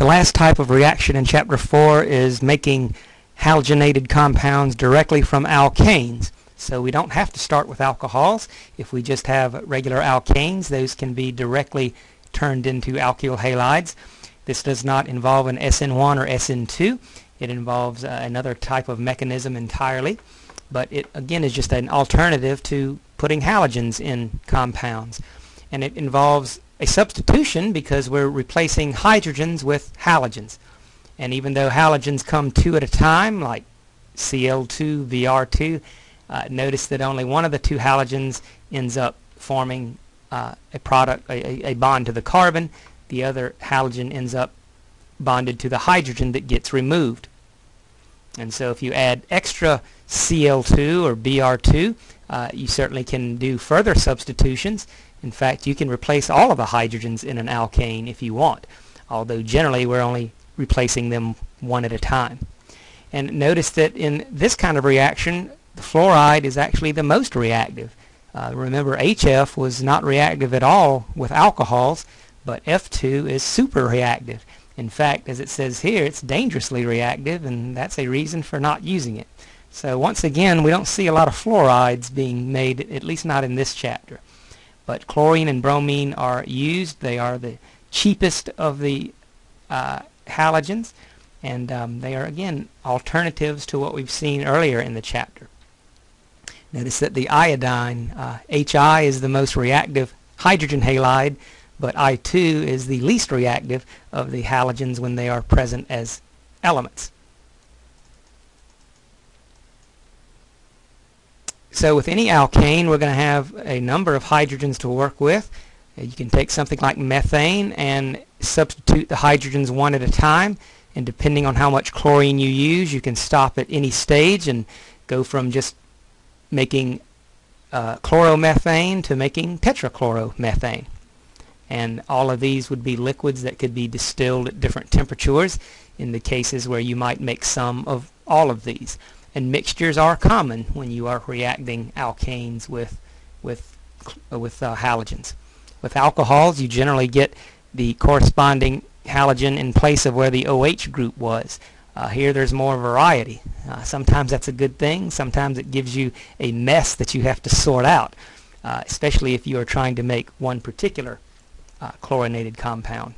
The last type of reaction in Chapter 4 is making halogenated compounds directly from alkanes. So we don't have to start with alcohols. If we just have regular alkanes, those can be directly turned into alkyl halides. This does not involve an SN1 or SN2. It involves uh, another type of mechanism entirely. But it again is just an alternative to putting halogens in compounds. And it involves a substitution because we're replacing hydrogens with halogens. And even though halogens come two at a time, like Cl2, Br2, uh, notice that only one of the two halogens ends up forming uh, a product, a, a bond to the carbon. The other halogen ends up bonded to the hydrogen that gets removed. And so if you add extra Cl2 or Br2, uh, you certainly can do further substitutions. In fact, you can replace all of the hydrogens in an alkane if you want, although generally we're only replacing them one at a time. And notice that in this kind of reaction, the fluoride is actually the most reactive. Uh, remember, HF was not reactive at all with alcohols, but F2 is super reactive. In fact, as it says here, it's dangerously reactive, and that's a reason for not using it. So once again, we don't see a lot of fluorides being made, at least not in this chapter. But chlorine and bromine are used. They are the cheapest of the uh, halogens, and um, they are, again, alternatives to what we've seen earlier in the chapter. Notice that the iodine, uh, HI is the most reactive hydrogen halide, but I2 is the least reactive of the halogens when they are present as elements. So with any alkane, we're going to have a number of hydrogens to work with. Uh, you can take something like methane and substitute the hydrogens one at a time. And depending on how much chlorine you use, you can stop at any stage and go from just making uh, chloromethane to making tetrachloromethane. And all of these would be liquids that could be distilled at different temperatures in the cases where you might make some of all of these and mixtures are common when you are reacting alkanes with with uh, with uh, halogens. With alcohols, you generally get the corresponding halogen in place of where the OH group was. Uh, here there's more variety. Uh, sometimes that's a good thing. Sometimes it gives you a mess that you have to sort out, uh, especially if you are trying to make one particular uh, chlorinated compound.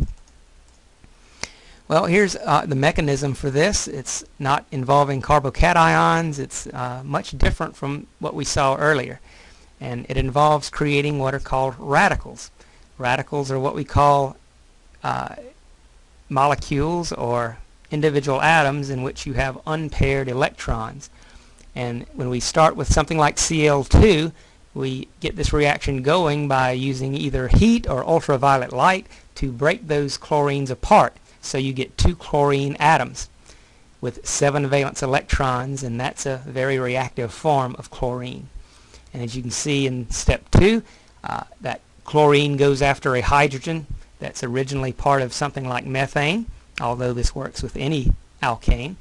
Well, here's uh, the mechanism for this. It's not involving carbocations. It's uh, much different from what we saw earlier. And it involves creating what are called radicals. Radicals are what we call uh, molecules or individual atoms in which you have unpaired electrons. And when we start with something like Cl2, we get this reaction going by using either heat or ultraviolet light to break those chlorines apart. So you get two chlorine atoms with seven valence electrons and that's a very reactive form of chlorine. And as you can see in step two, uh, that chlorine goes after a hydrogen that's originally part of something like methane, although this works with any alkane.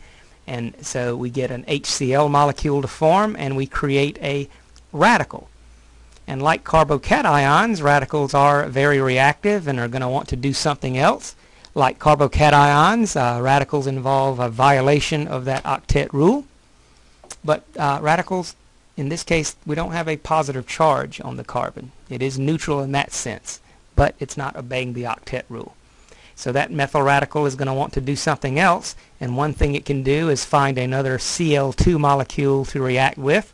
And so we get an HCl molecule to form and we create a radical. And like carbocations, radicals are very reactive and are going to want to do something else. Like carbocations, uh, radicals involve a violation of that octet rule. But uh, radicals, in this case, we don't have a positive charge on the carbon. It is neutral in that sense, but it's not obeying the octet rule. So that methyl radical is going to want to do something else, and one thing it can do is find another Cl2 molecule to react with,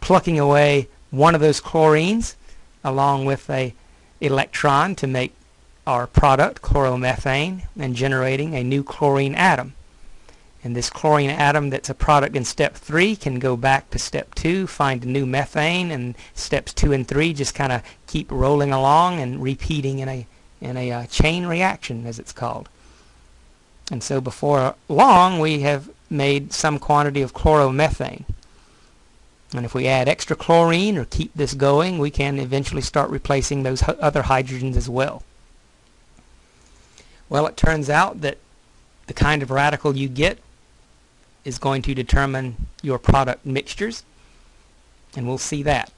plucking away one of those chlorines along with a electron to make our product, chloromethane, and generating a new chlorine atom. And this chlorine atom that's a product in step 3 can go back to step 2, find a new methane, and steps 2 and 3 just kind of keep rolling along and repeating in a, in a uh, chain reaction, as it's called. And so before long, we have made some quantity of chloromethane. And if we add extra chlorine or keep this going, we can eventually start replacing those other hydrogens as well. Well, it turns out that the kind of radical you get is going to determine your product mixtures, and we'll see that.